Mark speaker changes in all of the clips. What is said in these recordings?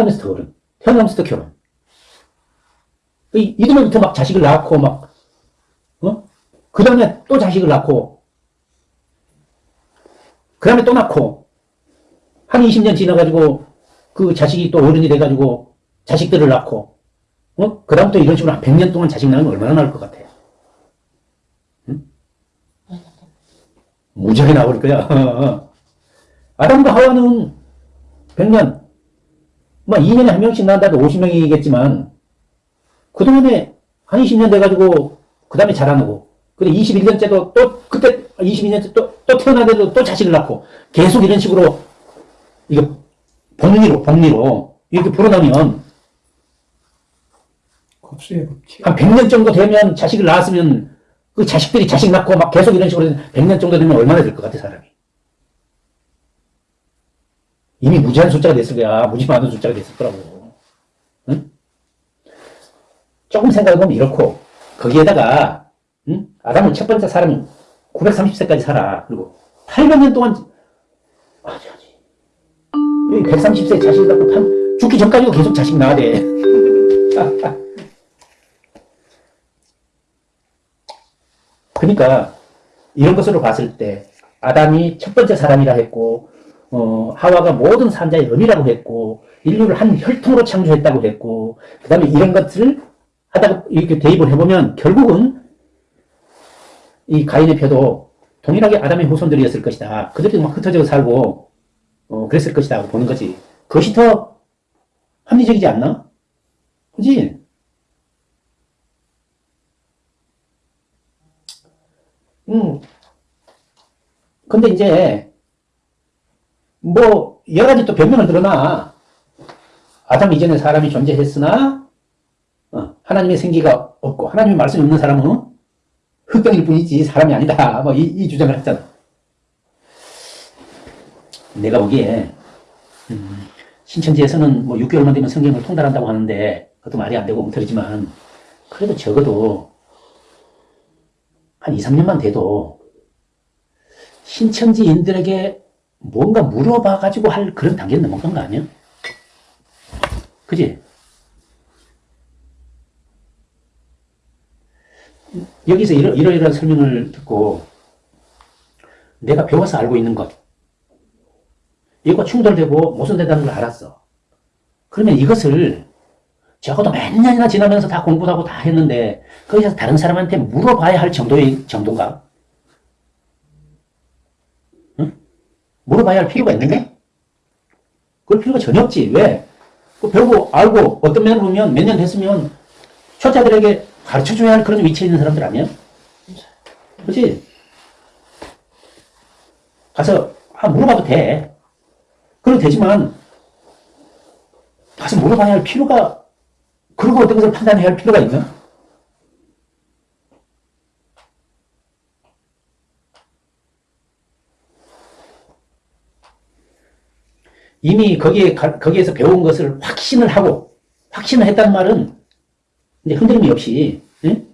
Speaker 1: 어른, 태어나면서 더 결혼. 이, 이듬해부터 막 자식을 낳고, 막, 어? 그 다음에 또 자식을 낳고, 그 다음에 또 낳고, 한 20년 지나가지고, 그 자식이 또 어른이 돼가지고, 자식들을 낳고, 어? 그 다음 또 이런 식으로 한 100년 동안 자식 낳으면 얼마나 나올 것 같아요? 응? 무지하게 나올 거야. 아담과 하와는 100년, 뭐 2년에 한 명씩 낳는다도 50명이겠지만, 그동안에 한 20년 돼가지고, 그 다음에 자라나고, 근데 21년째도 또, 그때 22년째 또, 또 태어나는데도 또 자식을 낳고, 계속 이런 식으로, 이거, 복리로, 복리로, 이렇게 불어나면,
Speaker 2: 법칙.
Speaker 1: 한 100년 정도 되면 자식을 낳았으면, 그 자식들이 자식 낳고 막 계속 이런 식으로 100년 정도 되면 얼마나 될 것 같아, 사람이. 이미 무지한 숫자가 됐을 거야. 무지 많은 숫자가 됐을 거라고. 응? 조금 생각해보면 이렇고, 거기에다가, 응? 아담은 첫 번째 사람이 930세까지 살아. 그리고 800년 동안, 아니, 아니. 130세 자식을 갖고 한, 죽기 전까지도 계속 자식 낳아야 돼. 그러니까, 이런 것으로 봤을 때, 아담이 첫 번째 사람이라 했고, 어, 하와가 모든 산자의 음이라고 했고, 인류를 한 혈통으로 창조했다고 했고, 그 다음에 이런 것들을 하다가 이렇게 대입을 해보면, 결국은 이 가인의 표도 동일하게 아담의 후손들이었을 것이다. 그들이 막 흩어져 살고, 어, 그랬을 것이다. 보는 거지. 그것이 더 합리적이지 않나? 그지? 음. 근데 이제, 뭐 여러 가지 또 변명을 들어놔. 아담 이전에 사람이 존재했으나 어, 하나님의 생기가 없고 하나님의 말씀이 없는 사람은 흑병일 뿐이지 사람이 아니다. 뭐 이, 이 주장을 했잖아. 내가 보기에 음, 신천지에서는 뭐 6개월만 되면 성경을 통달한다고 하는데 그것도 말이 안 되고 엉터리지만 그래도 적어도 한 2, 3년만 돼도 신천지인들에게 뭔가 물어봐가지고 할 그런 단계는 넘어간 거 아니야? 그지? 여기서 이러, 이러이러한 설명을 듣고 내가 배워서 알고 있는 것 이거 충돌되고 모순된다는 걸 알았어. 그러면 이것을 적어도 몇 년이나 지나면서 다 공부도 하고 다 했는데 거기서 다른 사람한테 물어봐야 할 정도의 정도인가? 물어봐야 할 필요가 있는가? 그럴 필요가 전혀 없지. 왜? 그 배우고 알고 어떤 면을 보면 몇 년 됐으면 초짜들에게 가르쳐줘야 할 그런 위치에 있는 사람들 아니야? 그렇지? 가서 아, 물어봐도 돼. 그럼 되지만 가서 물어봐야 할 필요가 그리고 어떤 것을 판단해야 할 필요가 있나? 이미 거기에, 거기에서 배운 것을 확신을 하고, 확신을 했다는 말은, 이제 흔들림이 없이, 응?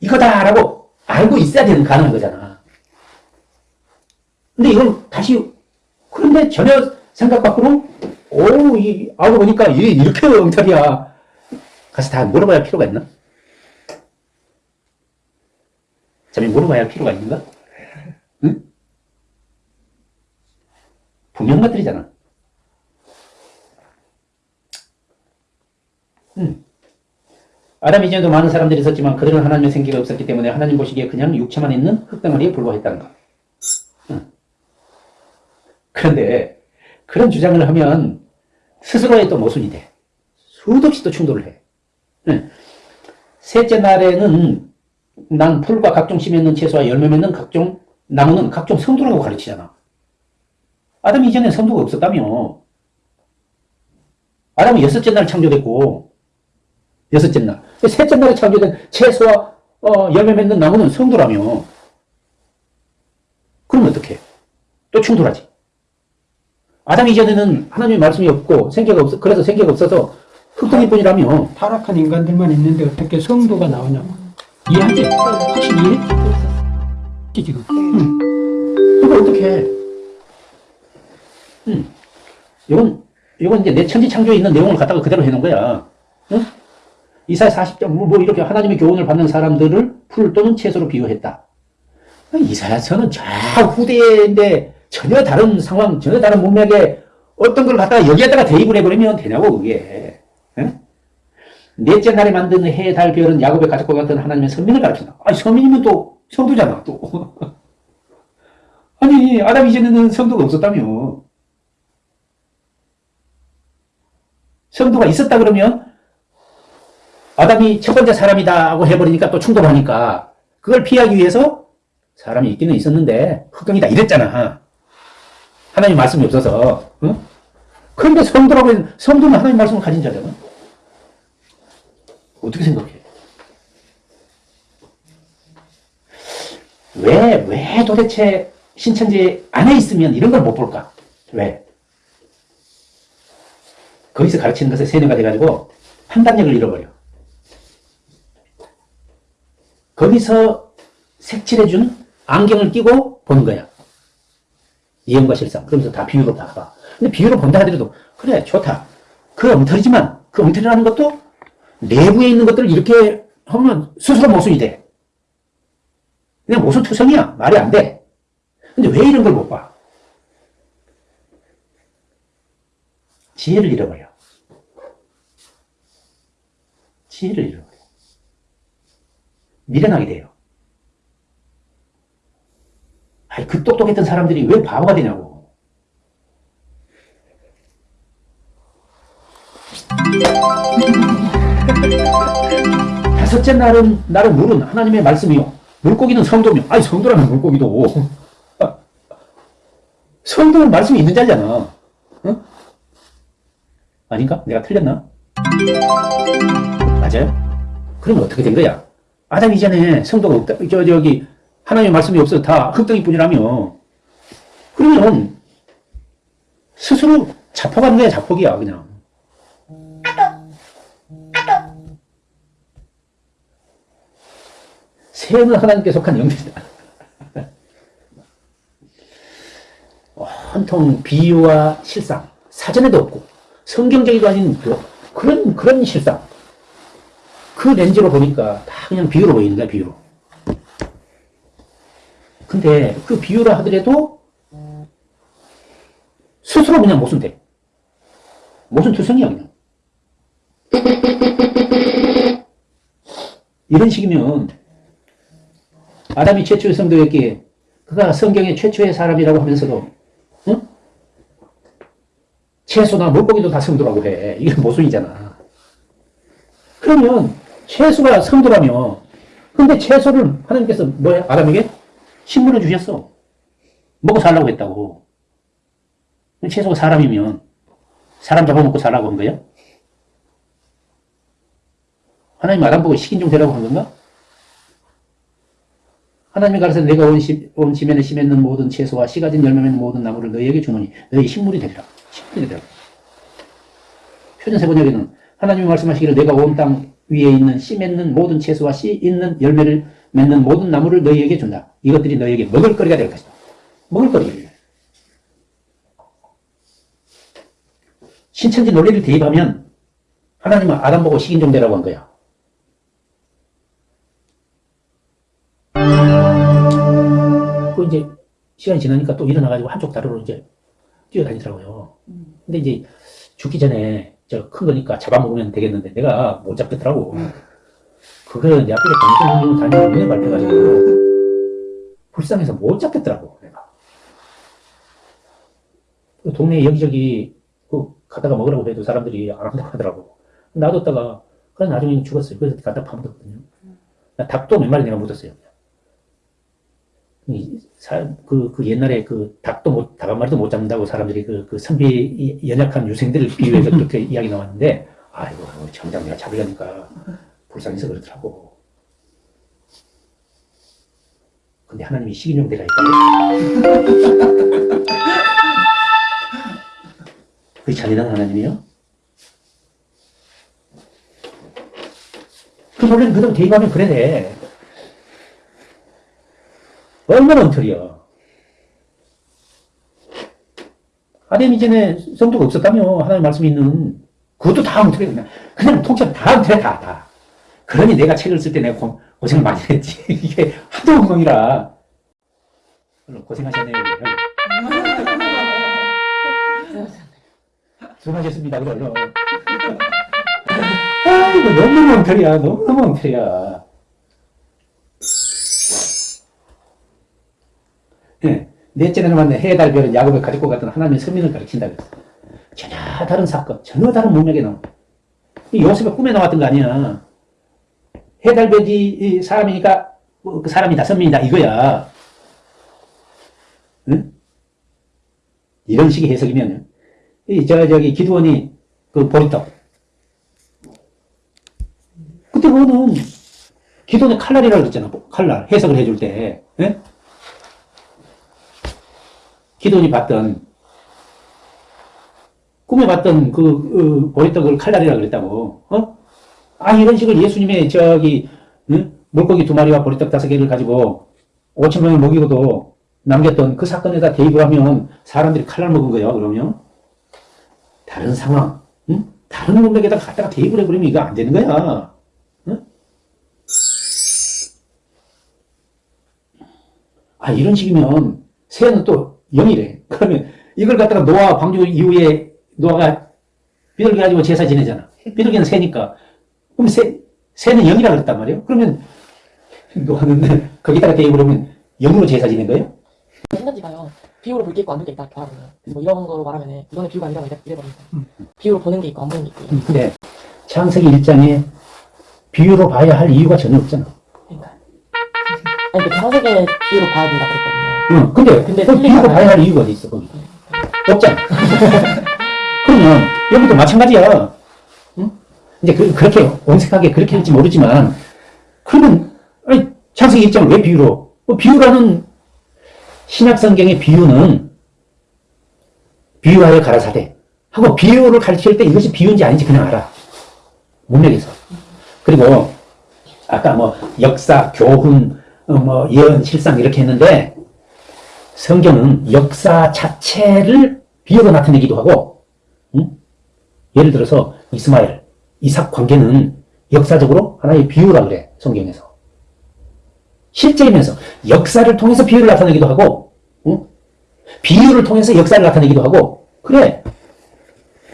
Speaker 1: 이거다라고 알고 있어야 되는 가능한 거잖아. 근데 이걸 다시, 그런데 전혀 생각 밖으로, 오, 이, 알고 보니까 이, 이렇게 엉터리야. 가서 다 물어봐야 할 필요가 있나? 잠이 물어봐야 할 필요가 있는가? 응? 분명 것들이잖아. 음. 아담 이전에도 많은 사람들이 있었지만 그들은 하나님의 생기가 없었기 때문에 하나님 보시기에 그냥 육체만 있는 흙덩어리에 불과했다는 것. 음. 그런데 그런 주장을 하면 스스로의 또 모순이 돼. 수도 없이 또 충돌을 해. 음. 셋째 날에는 난 풀과 각종 씨 맺는 채소와 열매 맺는 각종 나무는 각종 성도라고 가르치잖아. 아담 이전에 성도가 없었다며. 아담은 여섯째 날 창조됐고 여섯째 날. 셋째 날에 창조된 채소와 어, 열매 맺는 나무는 성도라며. 그럼 어떻게? 또 충돌하지. 아담 이전에는 하나님의 말씀이 없고 생계가 없어 그래서 생계가 없어서 흙덩이 뿐이라며.
Speaker 2: 타락한 인간들만 있는데 어떻게 성도가 나오냐고. 이해하지? 확실히 이해했지? 지금. 응.
Speaker 1: 그거 어떻게 해? 음. 이건 이건 이제 내 천지 창조에 있는 내용을 갖다가 그대로 해놓은 거야. 응? 이사야 40장, 뭐, 뭐 이렇게 하나님의 교훈을 받는 사람들을 풀 또는 채소로 비유했다. 이사야서는 저 후대인데 전혀 다른 상황, 전혀 다른 문맥에 어떤 걸 갖다가 여기에다가 대입을 해버리면 되냐고, 그게. 응? 넷째 날에 만든 해, 달, 별은 야곱의 가족과 같은 하나님의 선민을 가르친다. 아니, 선민이면 또 성도잖아, 또. 아니, 아담 이전에는 성도가 없었다며. 성도가 있었다 그러면 아담이 첫 번째 사람이다 하고 해버리니까 또 충돌하니까 그걸 피하기 위해서 사람이 있기는 있었는데 흑경이다 이랬잖아. 하나님 말씀이 없어서. 응? 그런데 성도라고 해서 성도는 하나님 말씀을 가진 자잖아. 어떻게 생각해? 왜, 왜 도대체 신천지 안에 있으면 이런 걸 못 볼까? 왜? 거기서 가르치는 것에 세뇌가 돼가지고 판단력을 잃어버려. 거기서 색칠해준 안경을 끼고 보는 거야. 이형과 실상. 그러면서 다 비유로 다 봐. 근데 비유로 본다 하더라도, 그래, 좋다. 그 엉터리지만, 그 엉터리라는 것도 내부에 있는 것들을 이렇게 하면 스스로 모순이 돼. 그냥 모순 투성이야. 말이 안 돼. 근데 왜 이런 걸 못 봐? 지혜를 잃어버려. 지혜를 잃어버려. 미련하게 돼요. 아니, 그 똑똑했던 사람들이 왜 바보가 되냐고. 다섯째 날은, 날은 물은 하나님의 말씀이요. 물고기는 성도며. 아니, 성도라면 물고기도. 성도는 말씀이 있는 자잖아. 응? 아닌가? 내가 틀렸나? 맞아요? 그러면 어떻게 된 거야? 아담 이전에 성도가 없다. 저, 저기, 하나님의 말씀이 없어서 다 흙덩이 뿐이라며. 그러면, 스스로 자폭하는 거야, 자폭이야, 그냥. 새는 하나님께 속한 영들이다. 한통 비유와 실상, 사전에도 없고, 성경적이도 아닌 그, 그런, 그런 실상. 그 렌즈로 보니까 다 그냥 비유로 보이는 거야, 비유로. 근데 그 비유라 하더라도 스스로 그냥 모순 돼. 모순 투성이야, 그냥. 이런 식이면 아담이 최초의 성도였기에 그가 성경의 최초의 사람이라고 하면서도 응? 채소나 물고기도 다 성도라고 해. 이게 모순이잖아. 그러면 채소가 성도라며 근데 채소를 하나님께서 뭐야? 아담에게 식물을 주셨어. 먹고 살라고 했다고. 채소가 사람이면 사람 잡아먹고 살라고 한 거야? 하나님 아담 보고 식인 종 되라고 한 건가? 하나님이 가르쳐 내가 온, 시, 온 지면에 심했는 모든 채소와 씨 가진 열매 맺는 모든 나무를 너희에게 주노니 너희 식물이 되리라. 식물이 되리라. 표준 세 번역에는 하나님이 말씀하시기를 내가 온 땅 위에 있는 씨 맺는 모든 채소와 씨 있는 열매를 맺는 모든 나무를 너희에게 준다. 이것들이 너희에게 먹을 거리가 될 것이다. 먹을 거리. 신천지 논리를 대입하면 하나님은 아담 보고 식인종 되라고 한 거야. 그 이제 시간이 지나니까 또 일어나가지고 한쪽 다리로 이제 뛰어다니더라고요. 근데 이제 죽기 전에 저 큰 거니까 잡아먹으면 되겠는데 내가 못 잡겠더라고. 그걸 내 앞에 정신운동 다니는 눈에 밟혀가지고 불쌍해서 못 잡겠더라고 내가. 그 동네 여기저기 그 갖다가 먹으라고 해도 사람들이 안 한다고 하더라고. 놔뒀다가 그래서 나중에 죽었어요. 그래서 갖다 파묻었거든요. 닭도 몇 마리 내가 묻었어요. 이 사, 그, 그 옛날에 그 닭도 못, 닭 한 마리도 못 잡는다고 사람들이 그, 그 선비 연약한 유생들을 비유해서 그렇게 이야기 나왔는데, 아이고, 정작 내가 잡으려니까 불쌍해서 그렇더라고. 근데 하나님이 식인종 되라 했다. 그게 잔인한 하나님이요? 그 논리는 그대로 대입하면 그래 돼. 얼마나 엉터리야. 아담 이전에 성도가 없었다며 하나님 말씀이 있는 그것도 다 엉터리 그냥 그냥 통째로 다 엉터리 다 다. 그러니 내가 책을 쓸 때 내가 고, 고생을 많이 했지 이게 하도 엉망이라 고생하셨네요. 수고하셨습니다. 그래. 아이고 너무 엉터리야 너무 엉터리야. 예, 넷째는 만난 해달 별은 야곱을 가지고 갔던 하나님의 선민을 가리킨다 그랬어. 전혀 다른 사건, 전혀 다른 문맥에 나온. 이 요셉의 꿈에 나왔던 거 아니야. 해달별이 이 사람이니까 뭐그 사람이다, 선민이다 이거야. 응? 이런 식의 해석이면 이저 저기 기도원이 그 보리떡. 그때 그거는 기도원의 칼날이라고 그랬잖아. 칼날 해석을 해줄 때. 예? 기돈이 봤던 꿈에 봤던 그, 그 보리떡을 칼날이라 그랬다고. 어? 아 이런 식으로 예수님의 저기 응? 물고기 두 마리와 보리떡 다섯 개를 가지고 5천 명을 먹이고도 남겼던 그 사건에다 대입을 하면 사람들이 칼날 먹은 거야. 그러면 다른 상황, 응? 다른 문맥에다 갖다가 대입을 해버리면 이거 안 되는 거야. 응? 아 이런 식이면 새는 또 영이래. 그러면 이걸 갖다가 노아 방주 이후에 노아가 비둘기 가지고 제사 지내잖아. 비둘기는 새니까. 그럼 새, 새는 영이라 그랬단 말이에요. 그러면 노아는 거기다가 대입을 하면 영으로 제사 지낸 거예요?
Speaker 3: 신천지가요 비유로 볼 게 있고 안 볼 게 있다 뭐 이런 거로 말하면 이거는 비유가 아니라 이래, 이래버립니다 비유로 보는 게 있고 안 보는 게 있고
Speaker 1: 근데 창세기 1장에 비유로 봐야 할 이유가 전혀 없잖아.
Speaker 3: 그러니까 아니 그 창세기는 비유로 봐야 된다 그랬거든요
Speaker 1: 응, 근데,
Speaker 3: 근데
Speaker 1: 그
Speaker 3: 틀리잖아요.
Speaker 1: 봐야 할 이유가 어디 있어, 거기. 없잖아. 그러면 여기도 마찬가지야. 응? 이제 그, 그렇게 온색하게 그렇게 할지 모르지만, 그러면, 아니, 창세기 1장을 왜 비유로? 뭐 비유라는 신약 성경의 비유는 비유하여 가라사대 하고 비유를 가르칠 때 이것이 비유인지 아닌지 그냥 알아. 문맥에서. 그리고 아까 뭐 역사, 교훈, 어, 뭐 예언, 실상 이렇게 했는데 성경은 역사 자체를 비유로 나타내기도 하고, 응? 예를 들어서 이스마엘, 이삭 관계는 역사적으로 하나의 비유라 그래 성경에서. 실제이면서 역사를 통해서 비유를 나타내기도 하고, 응? 비유를 통해서 역사를 나타내기도 하고, 그래.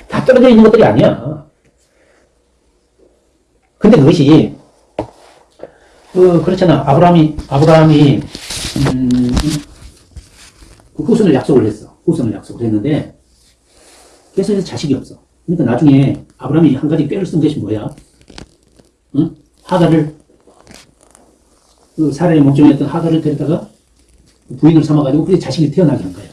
Speaker 1: 다 떨어져 있는 것들이 아니야. 근데 그것이 그 그렇잖아. 아브라함이 아브라함이 음, 그 후손을 약속을 했어. 후손을 약속을 했는데 이제 자식이 없어. 그러니까 나중에 아브라함이 한 가지 꾀를 쓴 것이 뭐야? 응? 하가를 그 사라의 목적이었던 하가를 데려다가 부인을 삼아가지고 그게 자식이 태어나게 한 거야.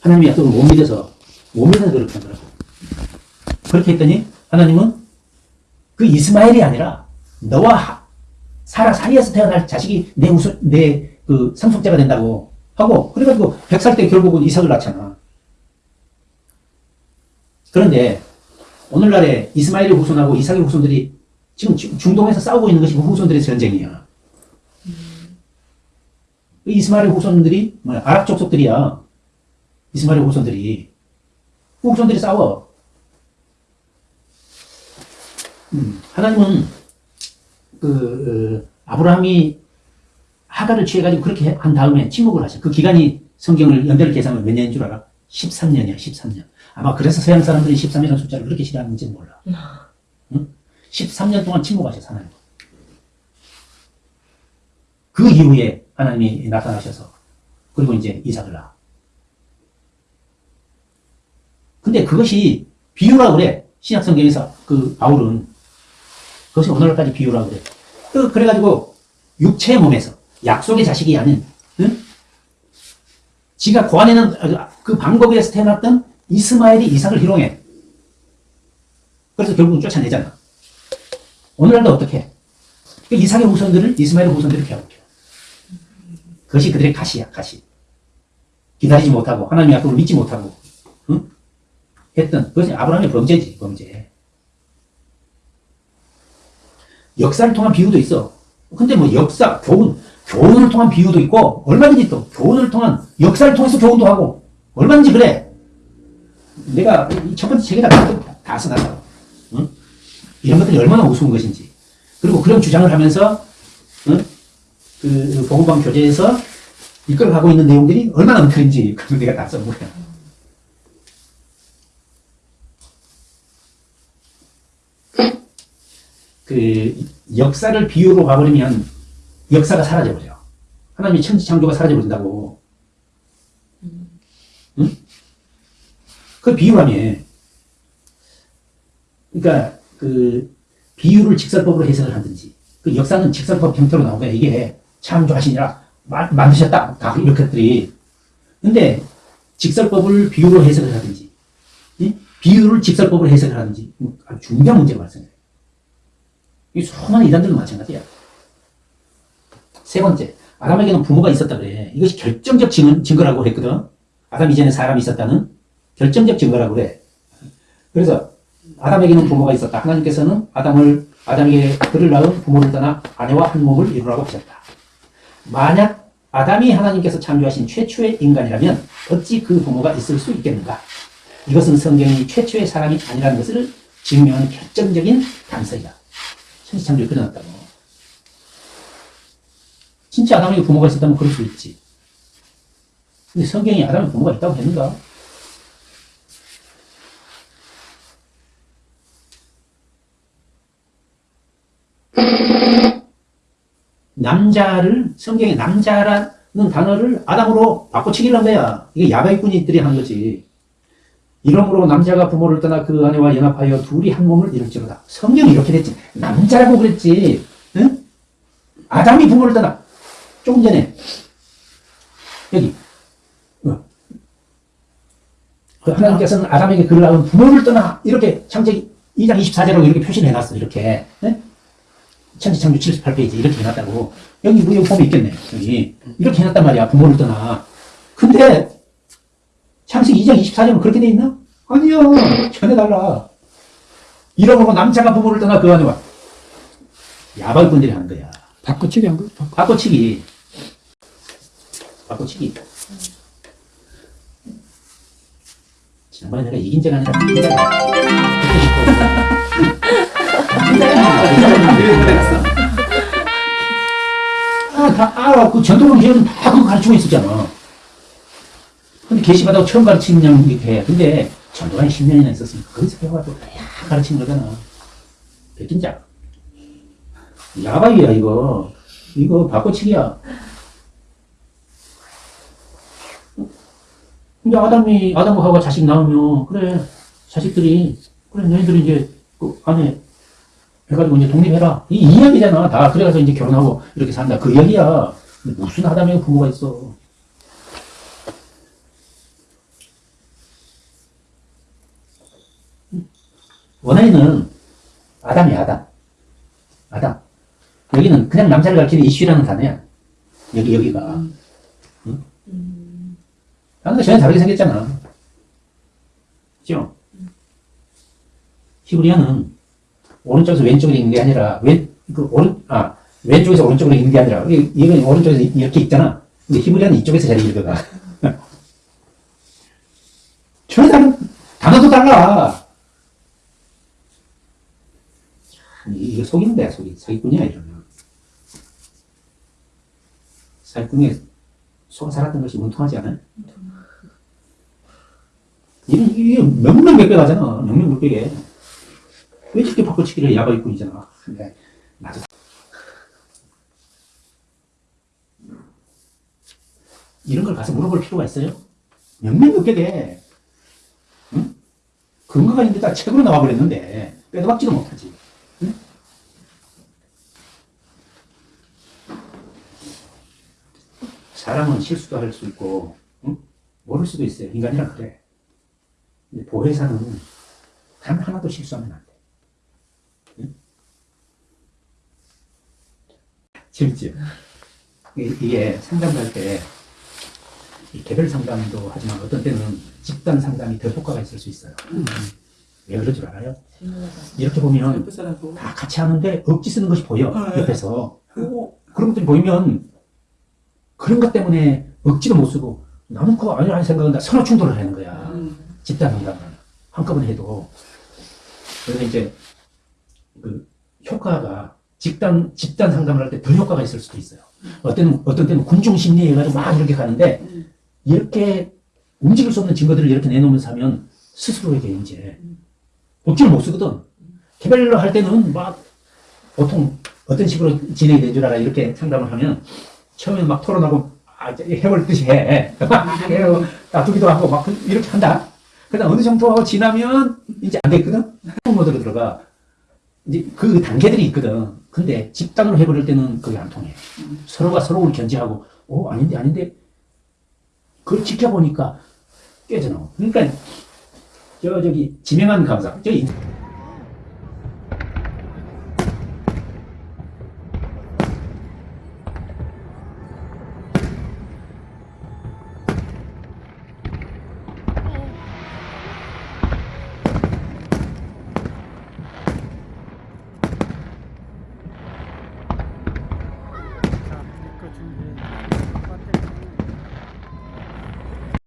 Speaker 1: 하나님의 약속을 못 믿어서 못 믿어서 그렇게 한 거라고. 그렇게 했더니 하나님은 그 이스마엘이 아니라 너와 하- 사라 사이에서 태어날 자식이 내 우선 내그 상속자가 된다고 하고 그래가지고 100살 때 결국은 이삭을 낳잖아. 그런데 오늘날에 이스마엘의 후손하고 이삭의 후손들이 지금 중- 중동에서 싸우고 있는 것이 그 후손들의 전쟁이야. 그 이스마엘의 후손들이 뭐야 아랍 족속들이야. 이스마엘의 후손들이 그 후손들이 싸워. 음, 하나님은 그 어, 아브라함이 하가를 취해가지고 그렇게 한 다음에 침묵을 하셔. 그 기간이 성경을 연대를 계산하면 몇 년인 줄 알아? 13년이야, 13년. 아마 그래서 서양 사람들이 13이라는 숫자를 그렇게 싫어하는지 몰라. 응? 13년 동안 침묵하셔서 하나님. 그 이후에 하나님이 나타나셔서 그리고 이제 이삭을 낳아. 근데 그것이 비유라 그래. 신약 성경에서 그 바울은 그것이 오늘날까지 비유라 그래. 그 그래가지고 육체의 몸에서 약속의 자식이 아닌 응? 지가 고안에는 그 방법에서 태어났던 이스마엘이 이삭을 희롱해. 그래서 결국은 쫓아내잖아. 오늘날도 어떻게? 그 이삭의 후손들을 이스마엘의 후손들이 배워켜. 그것이 그들의 가시야, 가시. 기다리지 못하고 하나님의 약속을 믿지 못하고 응? 했던 그것이 아브라함의 범죄지, 범죄. 역사를 통한 비유도 있어. 근데 뭐 역사, 교훈, 교훈을 통한 비유도 있고 얼마든지 또 교훈을 통한 역사를 통해서 교훈도 하고 얼마든지 그래. 내가 이첫 번째 책에다 다, 다 써놨어. 응? 이런 것들이 얼마나 우스운 것인지. 그리고 그런 주장을 하면서 응? 그 보건방 교재에서 이끌어가고 있는 내용들이 얼마나 엉터리인지 그걸 내가 다 써놓은 거야. 그 역사를 비유로 봐버리면 역사가 사라져버려. 하나님의 천지창조가 사라져버린다고. 응? 그 비유라며. 그러니까 그 비유를 직설법으로 해석을 하든지 그 역사는 직설법 형태로 나오고 이게 창조하시니라 마- 만드셨다 다 이렇게 것들이 근데 직설법을 비유로 해석을 하든지 이 비유를 직설법으로 해석을 하든지 아주 중요한 문제가 발생해요. 이 수많은 이단들도 마찬가지야. 세 번째, 아담에게는 부모가 있었다 그래. 이것이 결정적 증, 증거라고 그랬거든. 아담 이전에 사람이 있었다는 결정적 증거라고 그래. 그래서 아담에게는 부모가 있었다. 하나님께서는 아담을 아담에게 그를 낳은 부모를 떠나 아내와 한 몸을 이루라고 하셨다. 만약 아담이 하나님께서 창조하신 최초의 인간이라면 어찌 그 부모가 있을 수 있겠는가? 이것은 성경이 최초의 사람이 아니라는 것을 증명하는 결정적인 단서이다. 천지창조에 그려놨다고. 진짜 아담에게 부모가 있었다면 그럴 수 있지. 근데 성경이 아담에 부모가 있다고 했는가? 남자를 성경에 남자라는 단어를 아담으로 바꿔치기를 한 거야. 이게 야바이꾼이들이 한 거지. 이러므로 남자가 부모를 떠나 그 아내와 연합하여 둘이 한 몸을 이룰지로다. 성경이 이렇게 됐지. 남자라고 그랬지. 응? 아담이 부모를 떠나. 조금 전에 여기 어. 그 하나님께서는 아담에게 그를 낳은 부모를 떠나 이렇게 창세기 2장 24절로 이렇게 표시를 해놨어. 이렇게. 네? 천지창조 78페이지 이렇게 해놨다고. 여기 뭐 여기 보면 있겠네. 여기 이렇게 해놨단 말이야. 부모를 떠나. 근데 창세기 2장 24절은 그렇게 돼 있나? 아니야. 전혀 달라. 이러므로 남자가 부모를 떠나 그 안에 와. 야발꾼들이 하는 거야.
Speaker 2: 바꿔치기 한 거예요. 바꿔.
Speaker 1: 바꿔 치기. 바꿔치기. 지난번에 내가 이긴 적 아니라 이긴 아, 다, 아, 그 전통을 기억은 다 그거 가르치고 있었잖아. 근데 계시받아고 처음 가르치는 양 이렇게 해. 근데 전도가 한 10년이나 있었으니까 거기서 배워가지고 다 가르치는 거잖아. 백긴장. 야바이야, 이거. 이거 바꿔치기야. 이제 아담이, 아담과 하가 자식 낳으면, 그래, 자식들이, 그래, 너희들이 이제, 그 안에, 해가지고 이제 독립해라. 이 이야기잖아. 다. 그래가지고 이제 결혼하고 이렇게 산다. 그 이야기야. 근데 무슨 아담에 부모가 있어. 원어에는 아담이 아담. 아담. 여기는 그냥 남자를 가르치는 이슈라는 단어야. 여기, 여기가. 응? 다른 거 전혀 다르게 생겼잖아. 그죠? 히브리어는 오른쪽에서 왼쪽으로 있는 게 아니라, 왼, 그, 오른, 아, 왼쪽에서 오른쪽으로 있는 게 아니라, 이- 이건 오른쪽에서 이렇게 있잖아. 근데 히브리어는 이쪽에서 잘 읽어가. 전혀 다른, 단어도 달라. 이- 이거 속이는 거야, 속이. 사기꾼이야, 이러면. 사기꾼에 속아 살았던 것이 원통하지 않아요? 이게, 이게 명명백백 하잖아. 명명백백에. 왜 저렇게 바꿔치기를 야바이꾼이잖아. 근데, 나도. 이런 걸 가서 물어볼 필요가 있어요? 명명백백에. 응? 근거가 있는데 다 책으로 나와버렸는데, 빼도 박지도 못하지. 사람은 실수도 할 수 있고, 응? 모를 수도 있어요. 인간이란 그래. 근데 보혜사는 단 하나도 실수하면 안 돼. 응? 재밌죠? 이게- 이게 상담 갈 때, 이 개별 상담도 하지만 어떤 때는 집단 상담이 더 효과가 있을 수 있어요. 왜 그런 줄 알아요? 이렇게 보면 다 같이 하는데 억지 쓰는 것이 보여, 옆에서. 그런 것들이 보이면 그런 것 때문에 억지도 못 쓰고 나는 그거 아니라 하는 생각은 서로 충돌을 하는 거야. 집단 상담을 한꺼번에 해도. 그래서 이제 그 효과가 집단 집단 상담을 할 때 더 효과가 있을 수도 있어요. 어떤 어떤 때는 군중 심리 해가지고 막 이렇게 가는데 이렇게 움직일 수 없는 증거들을 이렇게 내놓으면서 하면 스스로에게 이제 억지를 못 쓰거든. 개별로 할 때는 막 보통 어떤 식으로 진행이 된줄 알아 이렇게 상담을 하면 처음에 막 토론하고 아, 해볼 듯이 해. 막 해요. 다투기도 하고 막 이렇게 한다. 그다음 어느 정도 지나면 이제 안 되거든. 모드로 들어가. 이제 그 단계들이 있거든. 근데 집단으로 해버릴 때는 그게 안 통해. 서로가 서로를 견제하고, 어, 아닌데, 아닌데. 그걸 지켜보니까 깨져나와. 그러니까, 저, 저기, 지명한 강사. 저기,